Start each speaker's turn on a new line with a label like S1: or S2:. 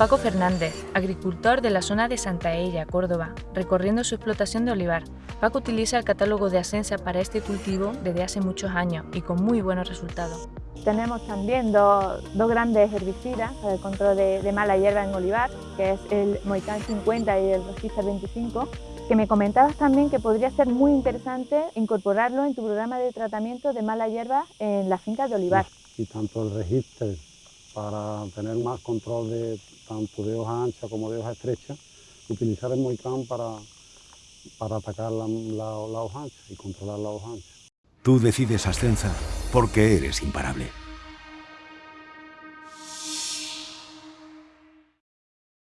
S1: Paco Fernández, agricultor de la zona de Santa Ella, Córdoba, recorriendo su explotación de olivar. Paco utiliza el catálogo de Asensa para este cultivo desde hace muchos años y con muy buenos resultados.
S2: Tenemos también dos, grandes herbicidas para el control de, mala hierba en olivar, que es el Moicán 50 y el Rosister 25, que me comentabas también que podría ser muy interesante incorporarlo en tu programa de tratamiento de mala hierba en las fincas de olivar.
S3: Y tanto el Register para tener más control de tanto de hoja ancha como de hoja estrecha, utilizar el Moicán para, para atacar la, la hoja ancha y controlar la hoja ancha.
S4: Tú decides Ascensa porque eres imparable.